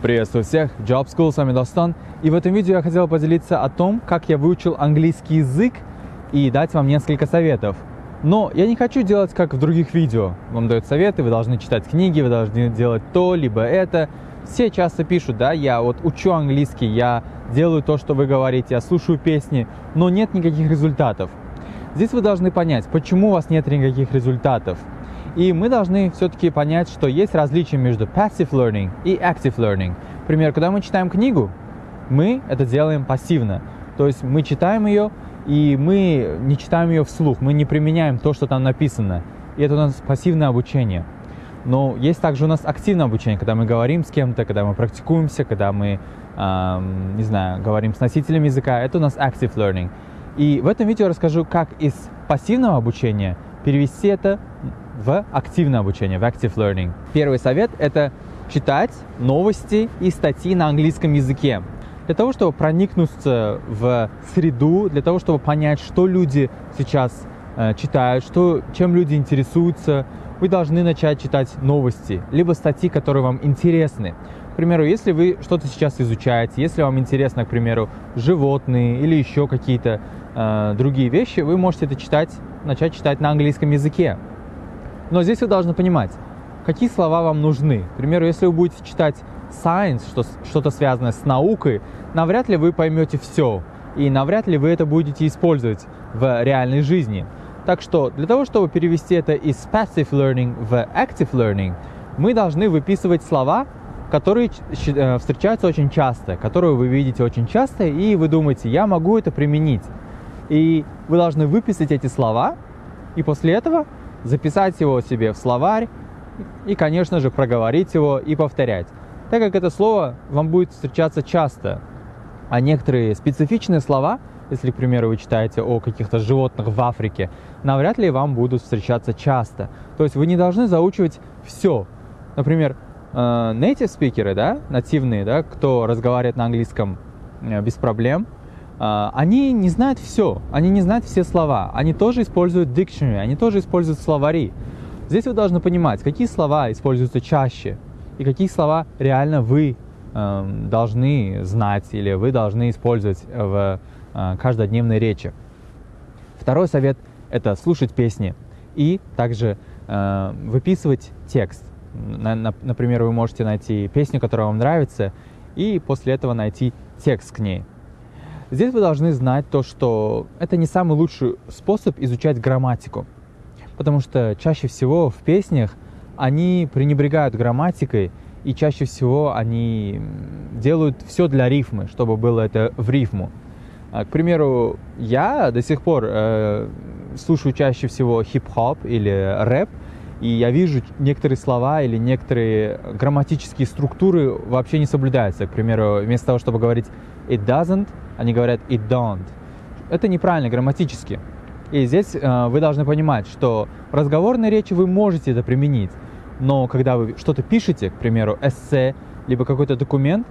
Приветствую всех, Job School, с вами Достан. И в этом видео я хотел поделиться о том, как я выучил английский язык и дать вам несколько советов. Но я не хочу делать как в других видео. Вам дают советы, вы должны читать книги, вы должны делать то, либо это. Все часто пишут, да, я вот учу английский, я делаю то, что вы говорите, я слушаю песни, но нет никаких результатов. Здесь вы должны понять, почему у вас нет никаких результатов. И мы должны все-таки понять, что есть различие между passive learning и active learning. Например, когда мы читаем книгу, мы это делаем пассивно. То есть мы читаем ее, и мы не читаем ее вслух, мы не применяем то, что там написано. И это у нас пассивное обучение. Но есть также у нас активное обучение, когда мы говорим с кем-то, когда мы практикуемся, когда мы, эм, не знаю, говорим с носителем языка. Это у нас active learning. И в этом видео расскажу, как из пассивного обучения перевести это в активное обучение, в active learning. Первый совет – это читать новости и статьи на английском языке. Для того, чтобы проникнуться в среду, для того, чтобы понять, что люди сейчас э, читают, что, чем люди интересуются, вы должны начать читать новости, либо статьи, которые вам интересны. К примеру, если вы что-то сейчас изучаете, если вам интересно, к примеру, животные или еще какие-то э, другие вещи, вы можете это читать, начать читать на английском языке. Но здесь вы должны понимать, какие слова вам нужны. К примеру, если вы будете читать science, что, что-то связанное с наукой, навряд ли вы поймете все, и навряд ли вы это будете использовать в реальной жизни. Так что для того, чтобы перевести это из passive learning в active learning, мы должны выписывать слова, которые э, встречаются очень часто, которые вы видите очень часто, и вы думаете, я могу это применить. И вы должны выписать эти слова, и после этого записать его себе в словарь и, конечно же, проговорить его и повторять. Так как это слово вам будет встречаться часто, а некоторые специфичные слова, если, к примеру, вы читаете о каких-то животных в Африке, навряд ли вам будут встречаться часто. То есть вы не должны заучивать все. Например, э, native спикеры, да, нативные, да, кто разговаривает на английском э, без проблем – они не знают все, они не знают все слова, они тоже используют dictionary, они тоже используют словари. Здесь вы должны понимать, какие слова используются чаще и какие слова реально вы э, должны знать или вы должны использовать в э, каждодневной речи. Второй совет – это слушать песни и также э, выписывать текст. На, на, например, вы можете найти песню, которая вам нравится, и после этого найти текст к ней. Здесь вы должны знать то, что это не самый лучший способ изучать грамматику, потому что чаще всего в песнях они пренебрегают грамматикой, и чаще всего они делают все для рифмы, чтобы было это в рифму. А, к примеру, я до сих пор э, слушаю чаще всего хип-хоп или рэп, и я вижу некоторые слова или некоторые грамматические структуры вообще не соблюдаются. К примеру, вместо того, чтобы говорить it doesn't, они говорят it don't. Это неправильно грамматически. И здесь э, вы должны понимать, что в разговорной речи вы можете это применить, но когда вы что-то пишете, к примеру, эссе, либо какой-то документ,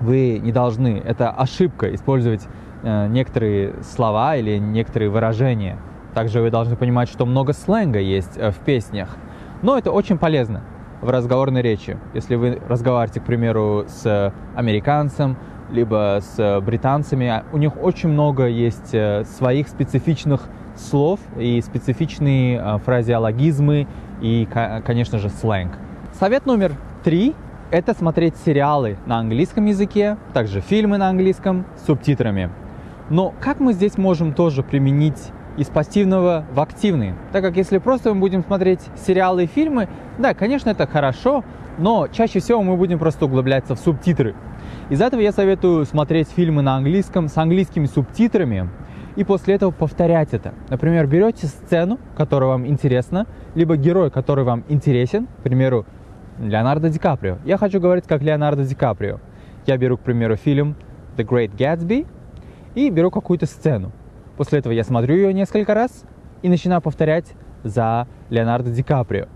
вы не должны, это ошибка, использовать э, некоторые слова или некоторые выражения. Также вы должны понимать, что много сленга есть э, в песнях. Но это очень полезно в разговорной речи. Если вы разговариваете, к примеру, с американцем, либо с британцами, а у них очень много есть э, своих специфичных слов и специфичные э, фразеологизмы и, конечно же, сленг. Совет номер три – это смотреть сериалы на английском языке, также фильмы на английском с субтитрами. Но как мы здесь можем тоже применить из пассивного в активный. Так как если просто мы будем смотреть сериалы и фильмы, да, конечно, это хорошо, но чаще всего мы будем просто углубляться в субтитры. Из этого я советую смотреть фильмы на английском с английскими субтитрами и после этого повторять это. Например, берете сцену, которая вам интересна, либо герой, который вам интересен, к примеру, Леонардо Ди Каприо. Я хочу говорить как Леонардо Ди Каприо. Я беру, к примеру, фильм The Great Gatsby и беру какую-то сцену. После этого я смотрю ее несколько раз и начинаю повторять за Леонардо Ди Каприо.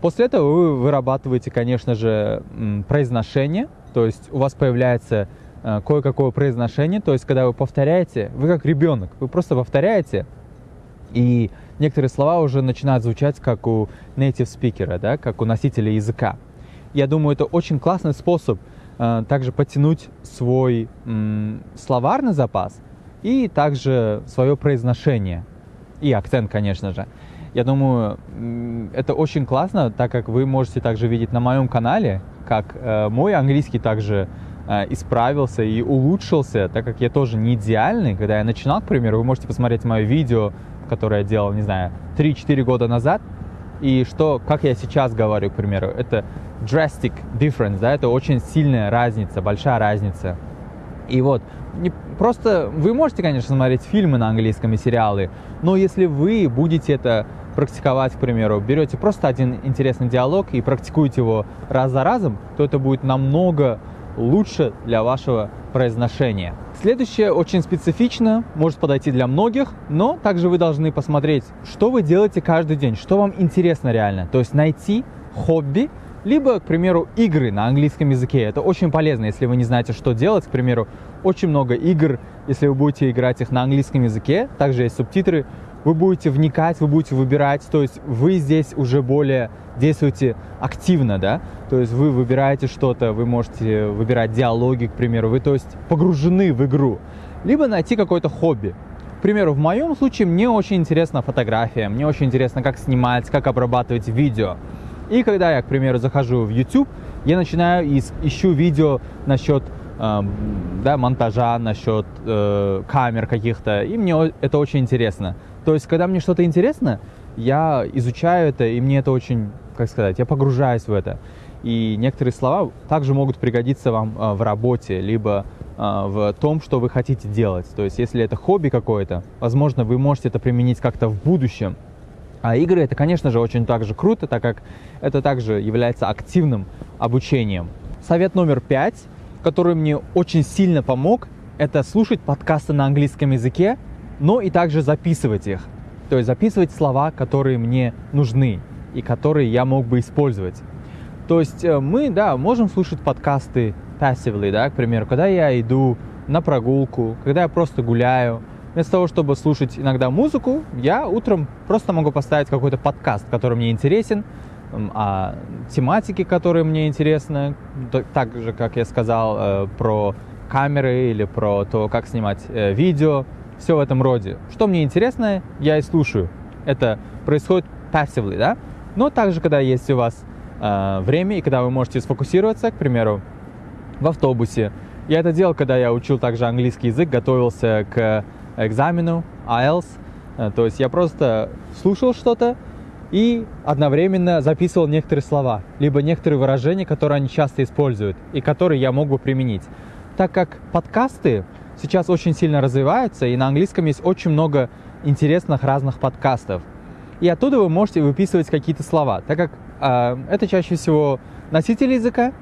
После этого вы вырабатываете, конечно же, произношение, то есть у вас появляется э, кое-какое произношение, то есть когда вы повторяете, вы как ребенок, вы просто повторяете, и некоторые слова уже начинают звучать как у native speaker, да, как у носителя языка. Я думаю, это очень классный способ э, также подтянуть свой словарный запас и также свое произношение. И акцент, конечно же. Я думаю, это очень классно, так как вы можете также видеть на моем канале, как э, мой английский также э, исправился и улучшился, так как я тоже не идеальный. Когда я начинал, к примеру, вы можете посмотреть мое видео, которое я делал, не знаю, 3-4 года назад, и что, как я сейчас говорю, к примеру, это drastic difference, да, это очень сильная разница, большая разница. И вот, не, просто вы можете, конечно, смотреть фильмы на английском и сериалы, но если вы будете это практиковать, к примеру, берете просто один интересный диалог и практикуете его раз за разом, то это будет намного лучше для вашего произношения. Следующее очень специфично, может подойти для многих, но также вы должны посмотреть, что вы делаете каждый день, что вам интересно реально. То есть найти хобби, либо, к примеру, игры на английском языке. Это очень полезно, если вы не знаете, что делать. К примеру, очень много игр, если вы будете играть их на английском языке, также есть субтитры, вы будете вникать, вы будете выбирать, то есть вы здесь уже более действуете активно, да, то есть вы выбираете что-то, вы можете выбирать диалоги, к примеру, вы, то есть, погружены в игру, либо найти какое-то хобби. К примеру, в моем случае мне очень интересна фотография, мне очень интересно, как снимать, как обрабатывать видео. И когда я, к примеру, захожу в YouTube, я начинаю и ищу видео насчет э, да, монтажа, насчет э, камер каких-то, и мне это очень интересно. То есть, когда мне что-то интересно, я изучаю это, и мне это очень, как сказать, я погружаюсь в это. И некоторые слова также могут пригодиться вам э, в работе, либо э, в том, что вы хотите делать. То есть, если это хобби какое-то, возможно, вы можете это применить как-то в будущем. А игры это, конечно же, очень также круто, так как это также является активным обучением. Совет номер пять, который мне очень сильно помог, это слушать подкасты на английском языке но и также записывать их. То есть записывать слова, которые мне нужны и которые я мог бы использовать. То есть э, мы, да, можем слушать подкасты passively, да, к примеру, когда я иду на прогулку, когда я просто гуляю. Вместо того, чтобы слушать иногда музыку, я утром просто могу поставить какой-то подкаст, который мне интересен, о тематике, которая мне интересна, так же, как я сказал, э, про камеры или про то, как снимать э, видео, все в этом роде. Что мне интересно, я и слушаю. Это происходит passively, да? Но также, когда есть у вас э, время и когда вы можете сфокусироваться, к примеру, в автобусе. Я это делал, когда я учил также английский язык, готовился к экзамену IELTS. Э, то есть я просто слушал что-то и одновременно записывал некоторые слова, либо некоторые выражения, которые они часто используют и которые я мог бы применить. Так как подкасты сейчас очень сильно развивается, и на английском есть очень много интересных разных подкастов. И оттуда вы можете выписывать какие-то слова, так как э, это чаще всего носители языка,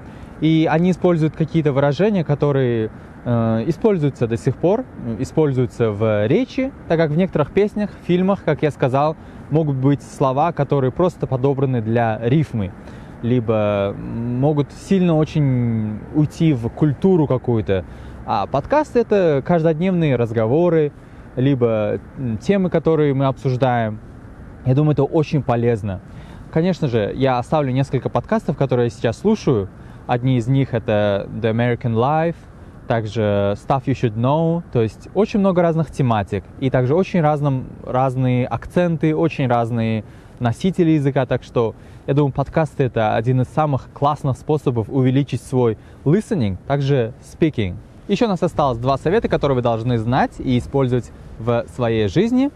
и они используют какие-то выражения, которые э, используются до сих пор, используются в речи, так как в некоторых песнях, фильмах, как я сказал, могут быть слова, которые просто подобраны для рифмы, либо могут сильно очень уйти в культуру какую-то, а подкаст это каждодневные разговоры, либо темы, которые мы обсуждаем. Я думаю, это очень полезно. Конечно же, я оставлю несколько подкастов, которые я сейчас слушаю. Одни из них это The American Life, также Stuff You Should Know, то есть очень много разных тематик, и также очень разным, разные акценты, очень разные носители языка, так что я думаю, подкасты это один из самых классных способов увеличить свой listening, также speaking. Еще у нас осталось два совета, которые вы должны знать и использовать в своей жизни.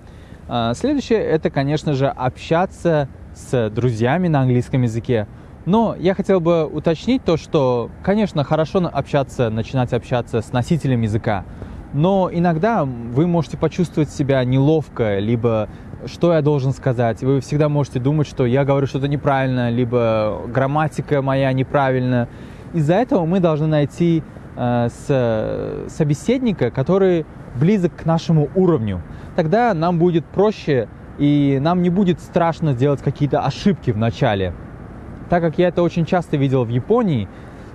А, следующее – это, конечно же, общаться с друзьями на английском языке. Но я хотел бы уточнить то, что, конечно, хорошо общаться, начинать общаться с носителем языка, но иногда вы можете почувствовать себя неловко, либо что я должен сказать. Вы всегда можете думать, что я говорю что-то неправильно, либо грамматика моя неправильна. Из-за этого мы должны найти Э, с собеседника, который близок к нашему уровню. Тогда нам будет проще и нам не будет страшно сделать какие-то ошибки в начале. Так как я это очень часто видел в Японии,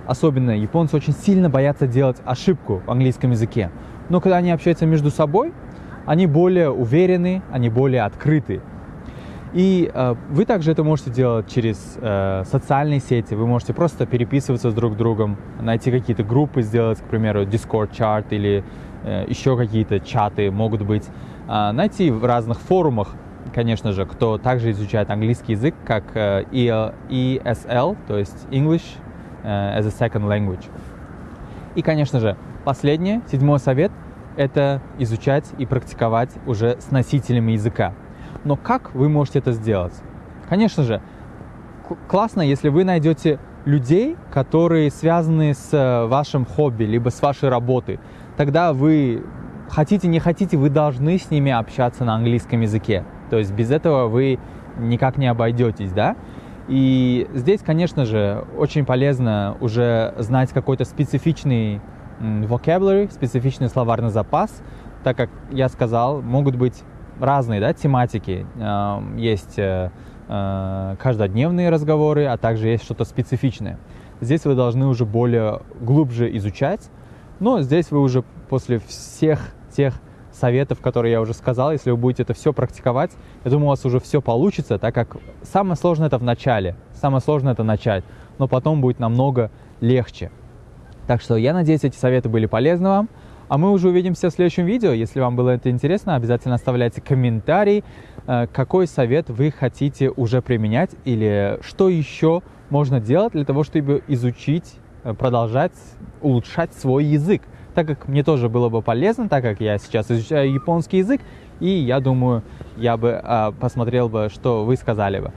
особенно японцы очень сильно боятся делать ошибку в английском языке. Но когда они общаются между собой, они более уверены, они более открыты. И э, вы также это можете делать через э, социальные сети. Вы можете просто переписываться с друг другом, найти какие-то группы, сделать, к примеру, Discord чат или э, еще какие-то чаты могут быть. Э, найти в разных форумах, конечно же, кто также изучает английский язык, как э, ESL, то есть English э, as a Second Language. И, конечно же, последнее, седьмой совет – это изучать и практиковать уже с носителями языка. Но как вы можете это сделать? Конечно же, классно, если вы найдете людей, которые связаны с э, вашим хобби, либо с вашей работой. Тогда вы хотите, не хотите, вы должны с ними общаться на английском языке. То есть без этого вы никак не обойдетесь, да? И здесь, конечно же, очень полезно уже знать какой-то специфичный vocabulary, специфичный словарный запас, так как я сказал, могут быть разные да, тематики. Есть э, э, каждодневные разговоры, а также есть что-то специфичное. Здесь вы должны уже более глубже изучать, но здесь вы уже после всех тех советов, которые я уже сказал, если вы будете это все практиковать, я думаю, у вас уже все получится, так как самое сложное это в начале, самое сложное это начать, но потом будет намного легче. Так что я надеюсь, эти советы были полезны вам. А мы уже увидимся в следующем видео. Если вам было это интересно, обязательно оставляйте комментарий, э, какой совет вы хотите уже применять или что еще можно делать для того, чтобы изучить, э, продолжать улучшать свой язык. Так как мне тоже было бы полезно, так как я сейчас изучаю японский язык, и я думаю, я бы э, посмотрел бы, что вы сказали бы.